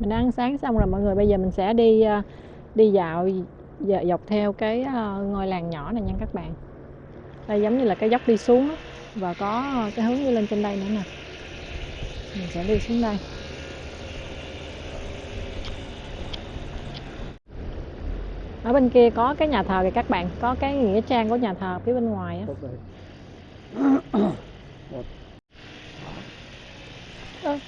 mình ăn sáng xong rồi mọi người bây giờ mình sẽ đi ờ, đi dạo dọc theo cái ờ, ngôi làng nhỏ này nha các bạn. Đây giống như là cái dốc đi xuống á, và có cái hướng đi lên trên đây nữa nè. Mình sẽ đi xuống đây. Ở bên kia có cái nhà thờ kìa các bạn có cái nghĩa trang của nhà thờ phía bên ngoài á. Up there. Ơ.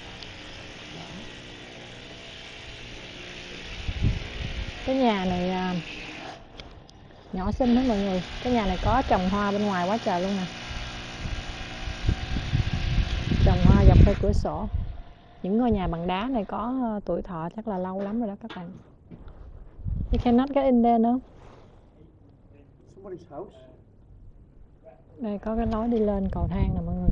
cái nhà này à, nhỏ xinh đó mọi người. Cái nhà này có trồng hoa bên ngoài quá trời luôn nè. Trồng hoa dọc theo cửa sổ. Những ngôi nhà bằng đá này có ờ, tuổi thọ chắc là lâu lắm rồi đó các bạn. You cannot get in there house. đây có cái lối đi lên cầu thang nè mọi người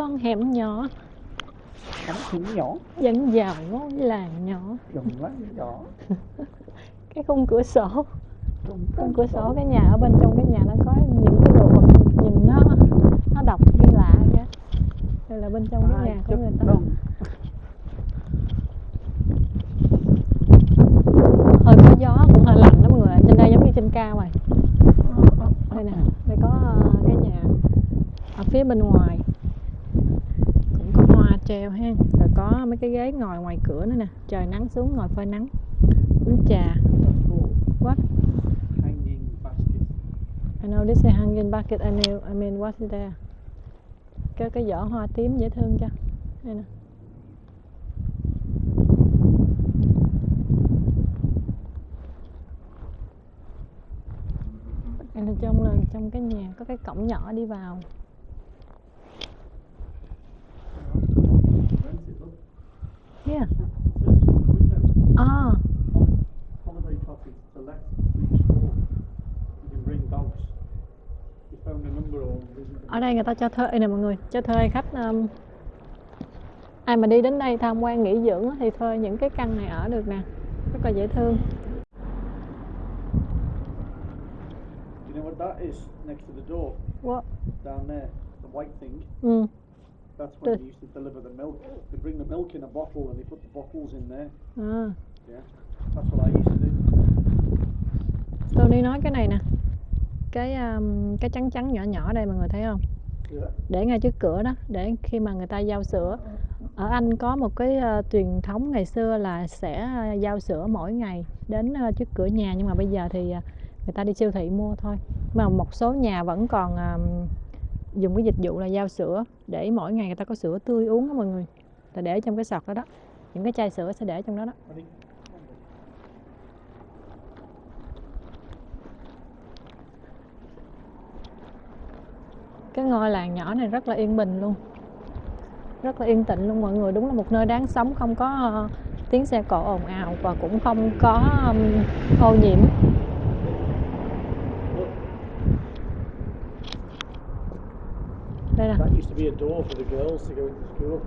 con hẻm nhỏ. Cánh thúng nhỏ. dẫn vào ngôi làng nhỏ. Dùng quá nhỏ. cái khung cửa sổ. Khung cửa sổ cái nhà ở bên trong cái nhà nó có những cái đồ vật nhìn nó nó độc như lạ vậy đây là bên trong cái nhà của người ta. Đông. hơi có gió cũng hơi lạnh đó mọi người trên đây giống như trên cao rồi. Đây nè đây có ờ, cái nhà ở phía bên ngoài treo ha. Rồi có mấy cái ghế ngồi ngoài cửa nữa nè. Trời nắng xuống ngồi phơi nắng. Uống trà what? Hanging basket. I know this is hanging basket I mean, I mean what's there? Cái cái giỏ hoa tím dễ thương cho. Đây nè. Trong là trong cái nhà có cái cổng nhỏ đi vào Rent it, look yeah à Holiday let. Please call. You can bring dogs. You found a number or ở đây người ta cho thuê nè mọi người cho thuê khách um, ai mà đi đến đây tham quan nghỉ dưỡng thì thuê những cái căn này ở được nè rất là dễ thương You know what that is next to the door? What? Down there. The white thing. ừ. That's when The- they used to deliver the milk. They bring the milk in a bottle and they put the bottles in there. à. Yeah. That's what I used to do. Tony nói cái này nè cái um, cái trắng trắng nhỏ nhỏ đây mọi người thấy không Yeah. để ngay trước cửa đó để khi mà người ta giao sữa ở Anh có một cái ờ, truyền thống ngày xưa là sẽ ờ, giao sữa mỗi ngày đến ờ, trước cửa nhà nhưng mà bây giờ thì ờ, người ta đi siêu thị mua thôi mà một số nhà vẫn còn ờm, dùng cái dịch vụ là giao sữa để mỗi ngày người ta có sữa tươi uống đó mọi người, là để trong cái sọt đó đó. Những cái chai sữa sẽ để trong đó đó. Cái ngôi làng nhỏ này rất là yên bình luôn, rất là yên tĩnh luôn mọi người. Đúng là một nơi đáng sống, không có ờ, tiếng xe cộ ồn ào và cũng không có ô nhiễm. Nè That used to be a door for the girls to go into school.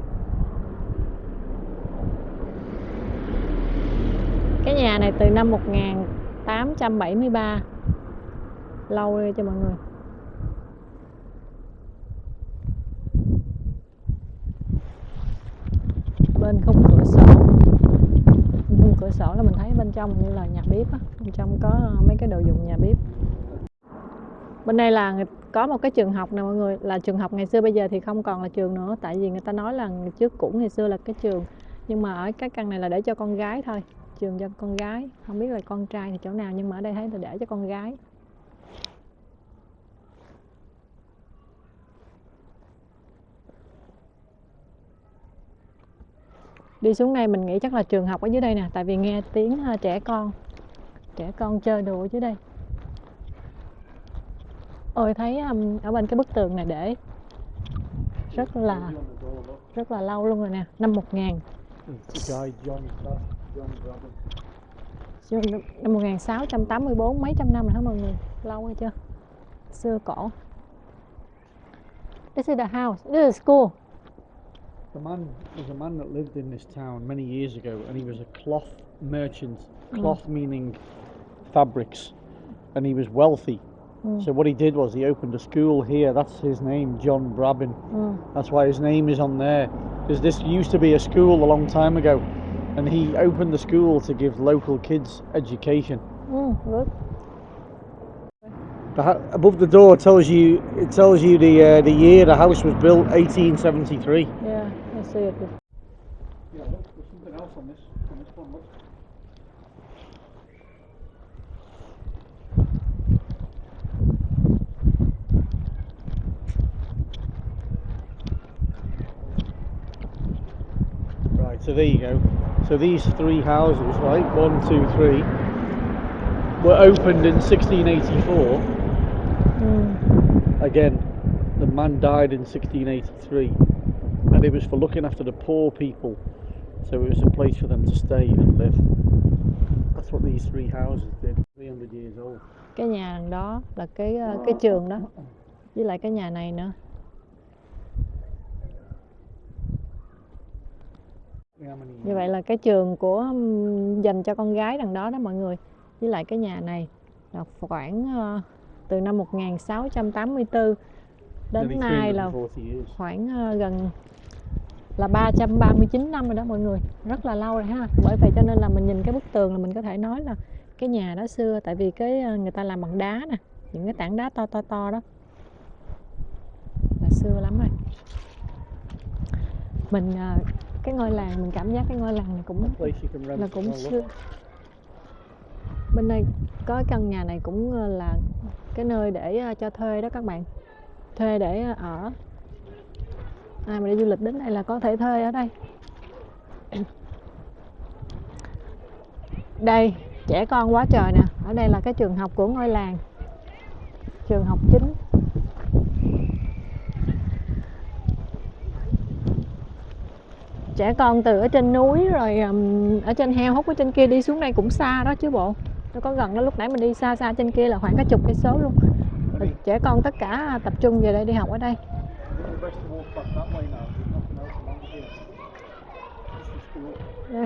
cái nhà này từ năm 1873 lâu đi cho mọi người? Bên khung cửa sổ. Bên cửa sổ là mình thấy bên trong như là nhà bếp á. Bên trong có mấy cái đồ dùng nhà bếp bên đây là có một cái trường học nè mọi người, là trường học ngày xưa bây giờ thì không còn là trường nữa, tại vì người ta nói là trước cũ ngày xưa là cái trường. Nhưng mà ở cái căn này là để cho con gái thôi, trường cho con gái. Không biết là con trai thì chỗ nào, nhưng mà ở đây thấy là để cho con gái. Đi xuống đây mình nghĩ chắc là trường học ở dưới đây nè, tại vì nghe tiếng ờ, trẻ con trẻ con chơi đùa ở dưới đây ôi thấy um, ở bên cái bức tường này để rất là rất là lâu luôn rồi nè năm 1000 It's the guy John Clark, John Brabham. năm 1684 mấy trăm năm rồi hả mọi người lâu hay chưa xưa cổ this is the house this is school The man was a man that lived in this town many years ago, and he was a cloth merchant. Cloth meaning fabrics, and he was wealthy. Mm. So what he did was he opened a school here. That's his name, John Brabin. ừ. That's why his name is on there. Because this used to be a school a long time ago, and he opened the school to give local kids education. Ừ, good. The, above the door tells you it tells you the uh, the year the house was built, 1873. Yeah, I see it. Yeah, look, there's something else on this on this one. Look. So there you go. So these three houses, right, one, two, three, were opened in 1684. Ừ. Hmm. Again, the man died in 1683, and it was for looking after the poor people. So it was a place for them to stay and live. That's what these three houses did. 300 years old. Cái nhà đó là cái cái trường đó. Với lại cái nhà này nữa. Như vậy là cái trường của dành cho con gái đằng đó đó mọi người. Với lại cái nhà này là khoảng ờ, từ năm 1684 đến nay là 340 years. khoảng ờ, gần là 339 năm rồi đó mọi người. Rất là lâu rồi ha. Bởi vậy cho nên là mình nhìn cái bức tường là mình có thể nói là cái nhà đó xưa tại vì cái ờ, người ta làm bằng đá nè những cái tảng đá to to to đó. Là xưa lắm rồi. Mình cái ngôi làng mình cảm giác cái ngôi làng này cũng là cũng xưa bên đây có căn nhà này cũng ờ, là cái nơi để ờ, cho thuê đó các bạn. Thuê để ờ, ở. Ai mà đi du lịch đến đây là có thể thuê ở đây. Đây trẻ con quá trời nè. Ở đây là cái trường học của ngôi làng. Trường học chính trẻ con từ ở trên núi rồi um, ở trên heo hút ở trên kia đi xuống đây cũng xa đó chứ bộ. Nó có gần đó lúc nãy mình đi xa xa trên kia là khoảng cả chục cây số luôn. Rồi trẻ con tất cả tập trung về đây đi học ở đây. Đây.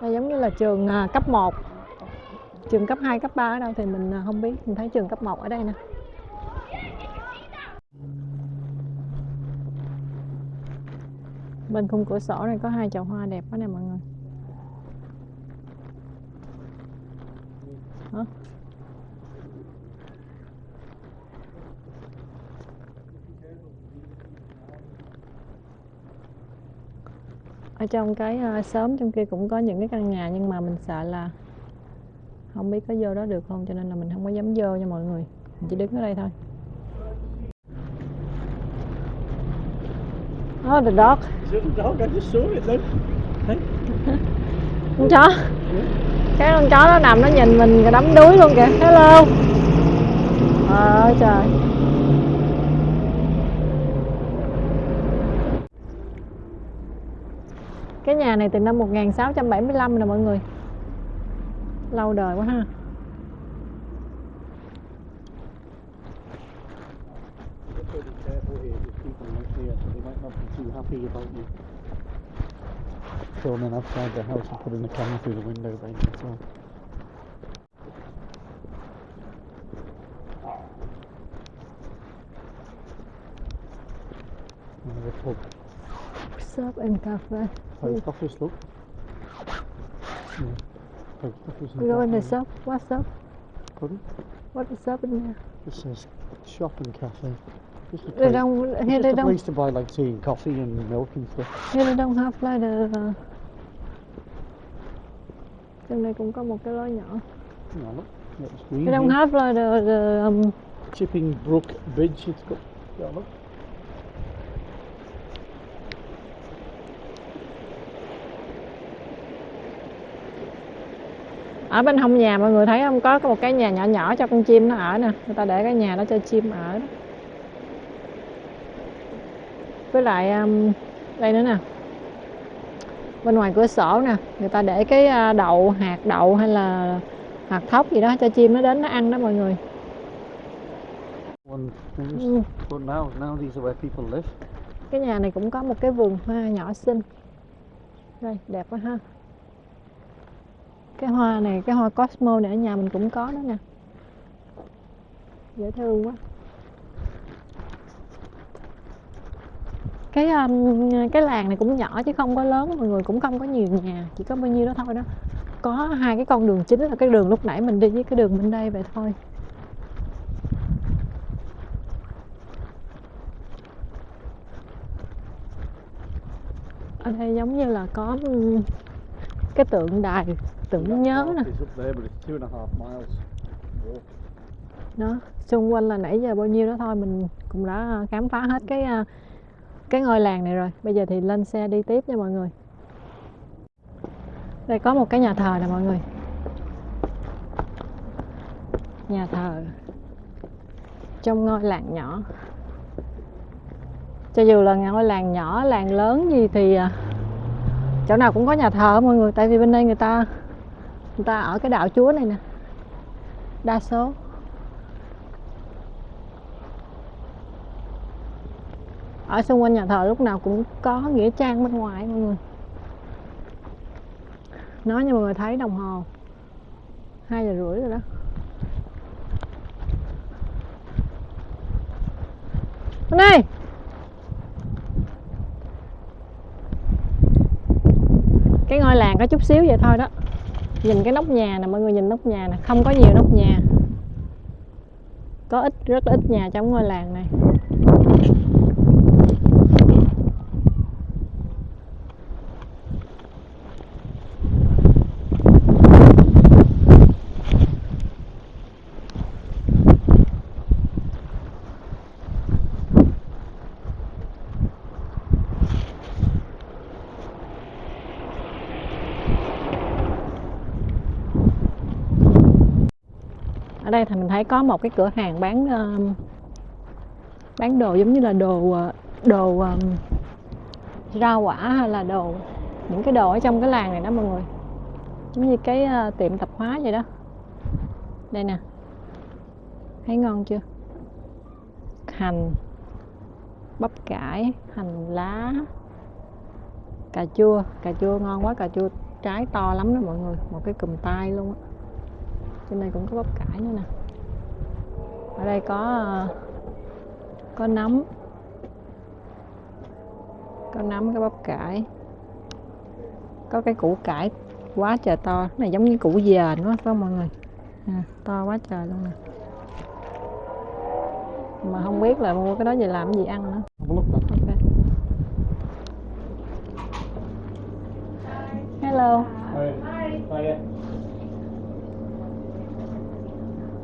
đây giống như là trường à, cấp 1 trường cấp 2, cấp 3 ở đâu thì mình à, không biết. Mình thấy trường cấp 1 ở đây nè. Bên khung cửa sổ này có hai chậu hoa đẹp quá nè mọi người. Hả? ở trong cái à, xóm trong kia cũng có những cái căn nhà nhưng mà mình sợ là không biết có vô đó được không cho nên là mình không có dám vô nha mọi người. Mình chỉ đứng ở đây thôi. Oh, the dog. The dog? I just saw it then. Hey? Con chó. Cái con chó nó nằm nó nhìn mình rồi đắm đuối luôn kìa. Hello. Ờ trời. Cái nhà này từ năm 1675 nè mọi người. Lâu đời quá ha. Filming outside the house and putting the camera through the window, baby. That's all. Another pub. Shop and cafe. Post office, look. Yeah. Post office We go in the cafe. shop. What shop? Pardon? What is shop in there? It says shop and cafe. Just a They place, don't. Here just they a don't. place to buy like tea and coffee and milk and stuff. Here they don't have like the. Uh, trong này cũng có một cái lối nhỏ. Read They don't have like the, the um, Chipping Brook Bridge. It's got. Yeah, look. ở bên hông nhà mọi người thấy không có có một cái nhà nhỏ nhỏ cho con chim nó ở nè người ta để cái nhà đó cho chim ở đó. với lại um, đây nữa nè bên ngoài cửa sổ nè người ta để cái à, đậu hạt đậu hay là hạt thóc gì đó cho chim nó đến nó ăn đó mọi người. Ừ. Cái nhà này cũng có một cái vườn hoa nhỏ xinh. Đây đẹp quá ha. Cái hoa này cái hoa cosmo này ở nhà mình cũng có đó nè. Dễ thương quá cái um, cái làng này cũng nhỏ chứ không có lớn mọi người cũng không có nhiều nhà chỉ có bao nhiêu đó thôi đó. Có hai cái con đường chính là cái đường lúc nãy mình đi với cái đường bên đây vậy thôi. Ở đây giống như là có um, cái tượng đài tưởng nhớ nè. đó xung quanh là nãy giờ bao nhiêu đó thôi mình cũng đã khám phá hết cái à, cái ngôi làng này rồi. Bây giờ thì lên xe đi tiếp nha mọi người. Đây, có một cái nhà thờ nè mọi người. Nhà thờ trong ngôi làng nhỏ. Cho dù là ngôi làng nhỏ, làng lớn gì thì à, chỗ nào cũng có nhà thờ mọi người. Tại vì bên đây người ta người ta ở cái đạo chúa này nè. Đa số. Ở xung quanh nhà thờ lúc nào cũng có nghĩa trang bên ngoài, mọi người. Nói như mọi người thấy đồng hồ. Hai giờ rưỡi rồi đó. Bên đây cái ngôi làng có chút xíu vậy thôi đó. Nhìn cái nóc nhà nè, mọi người nhìn nóc nhà nè. Không có nhiều nóc nhà. Có ít, rất là ít nhà trong ngôi làng này. Ở đây thì mình thấy có một cái cửa hàng bán um, bán đồ giống như là đồ ờ, đồ um, rau quả hay là đồ những cái đồ ở trong cái làng này đó mọi người. Giống như cái uh, tiệm tạp hóa vậy đó. Đây nè. Thấy ngon chưa? Hành bắp cải hành lá cà chua. Cà chua ngon quá cà chua trái to lắm đó mọi người. Một cái cùm tay luôn á trên đây cũng có bắp cải nữa nè. Ở đây có ờ, có nấm. Có nấm có bắp cải. Có cái củ cải quá trời to. Cái này giống như củ dền quá phải không mọi người? À, to quá trời luôn nè. Mà không biết là mua cái đó về làm cái gì ăn nữa. A look then. ok hello Hiya.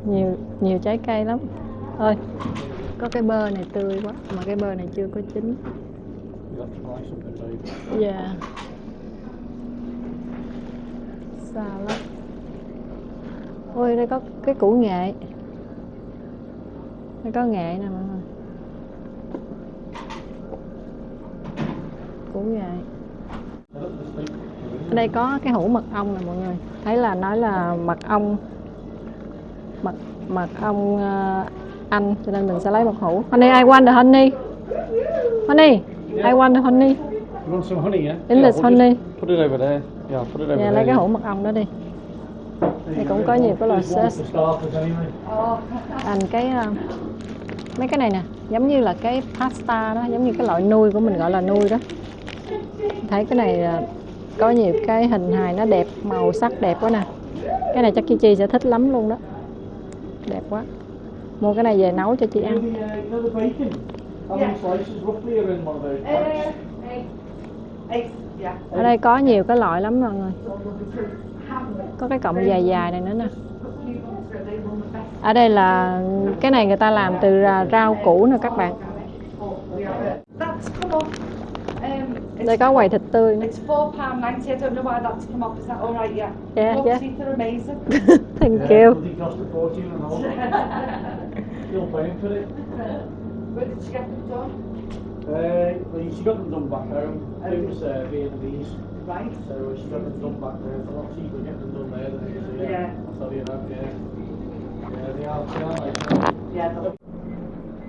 Nhiều nhiều trái cây lắm. Ơi có cái bơ này tươi quá mà cái bơ này chưa có chín. Dạ. Xa lắm. Ôi đây có cái củ nghệ. Đây có nghệ nè mọi người. Củ nghệ. Ở đây có cái hũ mật ong nè mọi người. Thấy là nói là mật ong mật mật ong ờ, anh cho nên mình sẽ lấy một hũ honey I want the honey honey I want the honey You want some honey, yeah? In yeah, this we'll honey. Put it over there. Yeah, put it over Dạ there. lấy cái yeah. hũ mật ong đó đi Thì cũng có nhiều cái loại sauce. Thành cái ờ, mấy cái này nè giống như là cái pasta đó giống như cái loại nuôi của mình gọi là nuôi đó thấy cái này ờ, có nhiều cái hình hài nó đẹp màu sắc đẹp quá nè cái này chắc chị Chi sẽ thích lắm luôn đó đẹp quá mua cái này về nấu cho chị ăn ở đây có nhiều cái loại lắm mọi người có cái cọng dài dài này nữa nè ở đây là cái này người ta làm từ ra- rau củ nè các bạn đây có quầy thịt tươi nữa it's four pound ninety. I don't know why that's come off. Is that all right? Yeah. Yeah. thank Yeah, you bloody cost a fortune and all. Still paying for it. Where did you get them done? Uh, well, she got them done back home. It was uh, Vietnamese, Right. so she got them done back there. It's a lot cheaper getting them done there than it is here. Yeah. I'll tell you that, yeah. Yeah, they are, they are nice. Yeah.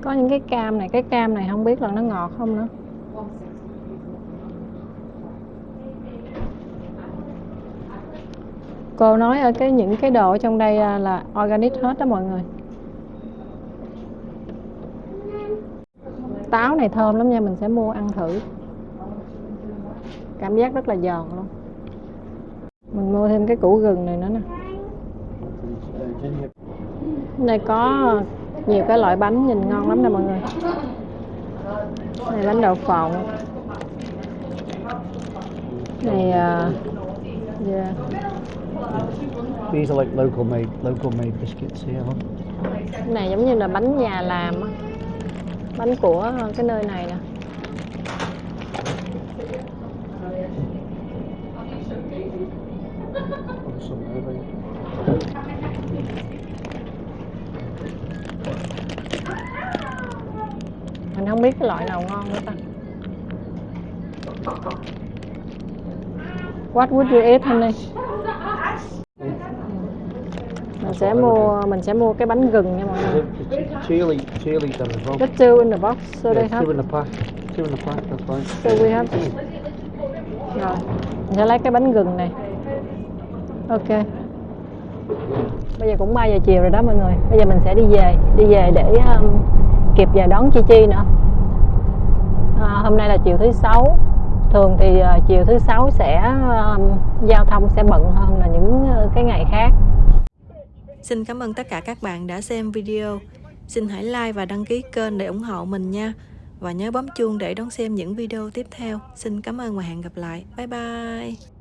có những cái cam này cái cam này không biết là nó ngọt không nữa cô nói ở cái những cái đồ ở trong đây ờ, là organic hết đó mọi người. Táo này thơm lắm nha mình sẽ mua ăn thử. Cảm giác rất là giòn luôn. Mình mua thêm cái củ gừng này nữa nè. Này có nhiều cái loại bánh nhìn ngon lắm nè mọi người. Này bánh đậu phộng. Này à, yeah. These are like local made, local made biscuits here. Huh? Cái này giống như là bánh nhà làm á bánh của cái nơi này nè mình không biết cái loại nào ngon nữa ta What would you eat honey? Mình sẽ mua mình sẽ mua cái bánh gừng nha mọi người. Chili, chili done as well. Just two in the box, so they Yeah, have. two in the pack. Two in the pack, that's fine. So we have. Rồi, mình sẽ lấy cái bánh gừng này. Ok. Bây giờ cũng 3 giờ chiều rồi đó mọi người. Bây giờ mình sẽ đi về, đi về để um, kịp giờ đón Chi Chi nữa. À, hôm nay là chiều thứ sáu. Thường thì uh, chiều thứ sáu sẽ um, giao thông sẽ bận hơn là những uh, cái ngày khác. Xin cảm ơn tất cả các bạn đã xem video. Xin hãy like và đăng ký kênh để ủng hộ mình nha. Và nhớ bấm chuông để đón xem những video tiếp theo. Xin cảm ơn và hẹn gặp lại. Bye bye.